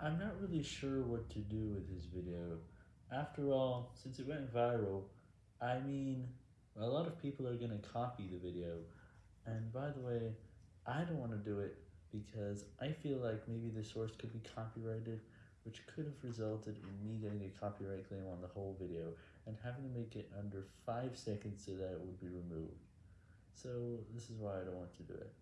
I'm not really sure what to do with this video. After all, since it went viral, I mean, a lot of people are going to copy the video, and by the way, I don't want to do it because I feel like maybe the source could be copyrighted, which could have resulted in me getting a copyright claim on the whole video, and having to make it under 5 seconds so that it would be removed. So, this is why I don't want to do it.